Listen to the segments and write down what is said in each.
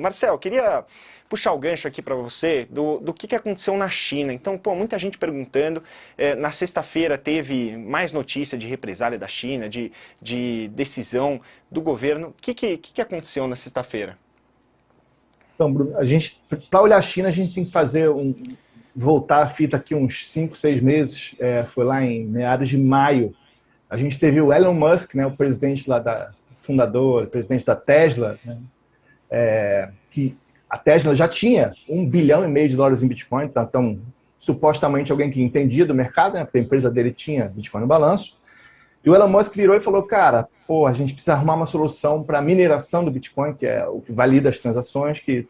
Marcel, queria puxar o gancho aqui para você do, do que, que aconteceu na China. Então, pô, muita gente perguntando, é, na sexta-feira teve mais notícia de represália da China, de, de decisão do governo. O que, que, que aconteceu na sexta-feira? Então, Bruno, a gente, para olhar a China, a gente tem que fazer um, voltar a fita aqui uns 5, 6 meses, é, foi lá em meados de maio. A gente teve o Elon Musk, né, o presidente lá da, fundador, presidente da Tesla, né, é, que a Tesla já tinha um bilhão e meio de dólares em Bitcoin, então, então supostamente alguém que entendia do mercado, né, porque a empresa dele tinha Bitcoin no balanço. E o Elon Musk virou e falou, cara, pô, a gente precisa arrumar uma solução para a mineração do Bitcoin, que é o que valida as transações, que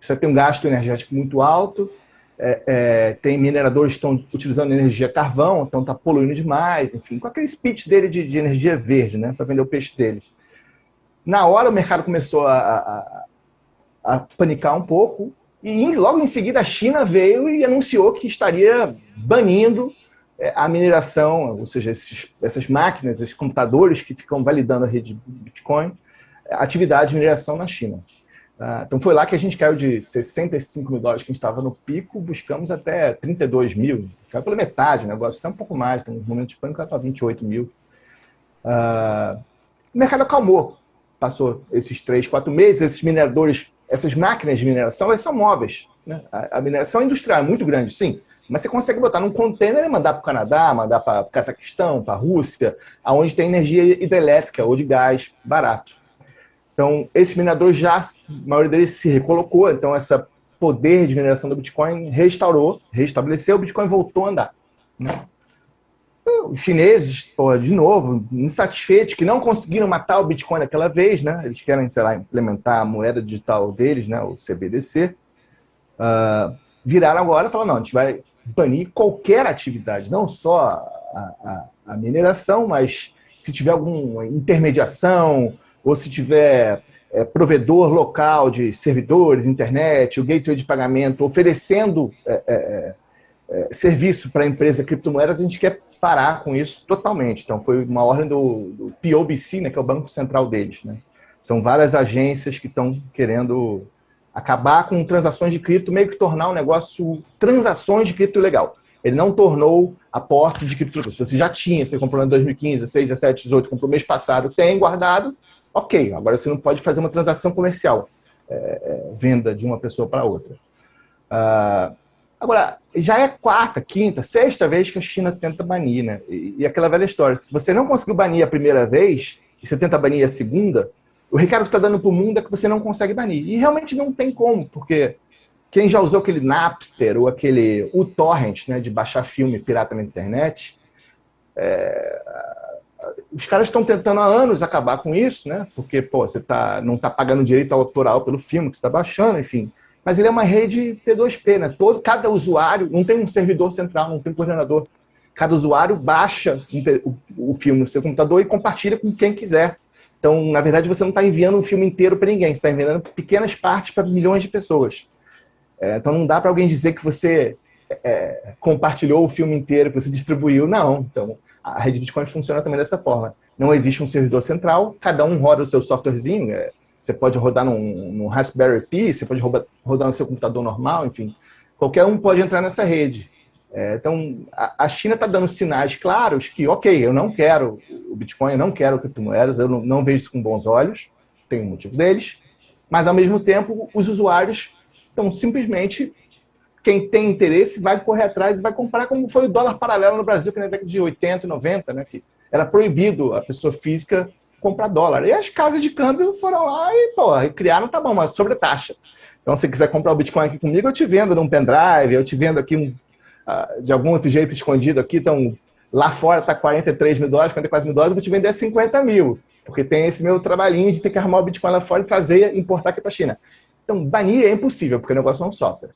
isso tem um gasto energético muito alto, é, é, tem mineradores que estão utilizando energia carvão, então está poluindo demais, enfim, com aquele speech dele de, de energia verde, né, para vender o peixe dele. Na hora o mercado começou a, a, a panicar um pouco, e logo em seguida a China veio e anunciou que estaria banindo é, a mineração, ou seja, esses, essas máquinas, esses computadores que ficam validando a rede Bitcoin, atividade de mineração na China. Ah, então foi lá que a gente caiu de 65 mil dólares que a gente estava no pico, buscamos até 32 mil, caiu pela metade o negócio, até um pouco mais, tem um momento de pânico para 28 mil. Uh, o mercado acalmou, passou esses três, quatro meses, esses mineradores, essas máquinas de mineração, elas são móveis. Né? A, a, mineração industrial é muito grande, sim, mas você consegue botar num container e mandar para o Canadá, mandar para o Cazaquistão, para a Rússia, aonde tem energia hidrelétrica ou de gás barato. Então, esses mineradores já, a maioria deles se recolocou, então essa poder de mineração do Bitcoin restaurou, restabeleceu, o Bitcoin voltou a andar. Né? Os chineses, pô, de novo, insatisfeitos, que não conseguiram matar o Bitcoin naquela vez, né? Eles querem, sei lá, implementar a moeda digital deles, né? O CBDC. Uh, ah, viraram agora e falaram, não, a gente vai banir qualquer atividade, não só a, a, a mineração, mas se tiver alguma intermediação, ou se tiver é, provedor local de servidores, internet, o gateway de pagamento, oferecendo é, é, é serviço para a empresa criptomoedas, a gente quer parar com isso totalmente. Então, foi uma ordem do, do POBC, né, que é o Banco Central deles. Né? São várias agências que estão querendo acabar com transações de cripto, meio que tornar o negócio transações de cripto legal. Ele não tornou a posse de cripto. Se você já tinha, você comprou em 2015, 6, 17, 18, comprou mês passado, tem guardado, ok. Agora você não pode fazer uma transação comercial, é, é, venda de uma pessoa para outra. Uh, Agora, já é quarta, quinta, sexta vez que a China tenta banir, né? E, e aquela velha história, se você não conseguiu banir a primeira vez, e você tenta banir a segunda, o recado que está dando para o mundo é que você não consegue banir. E realmente não tem como, porque quem já usou aquele Napster ou aquele uTorrent, né, de baixar filme pirata na internet, é... os caras estão tentando há anos acabar com isso, né? Porque, pô, você tá, não está pagando direito autoral pelo filme que você está baixando, enfim mas ele é uma rede T2P, né? Todo, cada usuário, não tem um servidor central, não tem um coordenador. Cada usuário baixa o, o filme no seu computador e compartilha com quem quiser. Então, na verdade, você não está enviando um filme inteiro para ninguém, você está enviando pequenas partes para milhões de pessoas. É, então, não dá para alguém dizer que você é, compartilhou o filme inteiro, que você distribuiu. Não. Então, a rede Bitcoin funciona também dessa forma. Não existe um servidor central, cada um roda o seu softwarezinho, é, você pode rodar num, num Raspberry Pi, você pode rodar, no seu computador normal, enfim. Qualquer um pode entrar nessa rede. É, então, a, a China está dando sinais claros que, ok, eu não quero o Bitcoin, eu não quero criptomoedas, eu não, não vejo isso com bons olhos, tem um motivo deles, mas, ao mesmo tempo, os usuários estão simplesmente quem tem interesse vai correr atrás e vai comprar, como foi o dólar paralelo no Brasil, que na década de 80 e 90, né, que era proibido a pessoa física comprar dólar. E as casas de câmbio foram lá e, pô, criaram, tá bom, uma sobretaxa. Então, se quiser comprar o Bitcoin aqui comigo, eu te vendo num pendrive, eu te vendo aqui um, uh, de algum outro jeito escondido aqui. Então, lá fora está 43 mil dólares, 44 mil dólares, eu vou te vender 50 mil. Porque tem esse meu trabalhinho de ter que arrumar o Bitcoin lá fora e trazer, importar aqui para China. Então, banir é impossível, porque o negócio é um software.